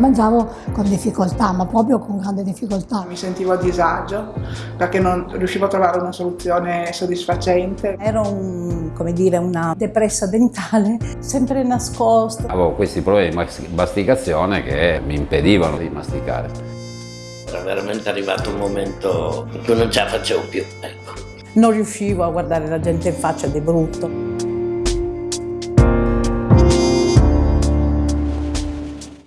Mangiavo con difficoltà, ma proprio con grande difficoltà. Mi sentivo a disagio perché non riuscivo a trovare una soluzione soddisfacente. Ero un, come dire, una depressa dentale, sempre nascosta. Avevo questi problemi di masticazione che mi impedivano di masticare. Era veramente arrivato un momento in cui non ce la facevo più. Ecco. Non riuscivo a guardare la gente in faccia di brutto.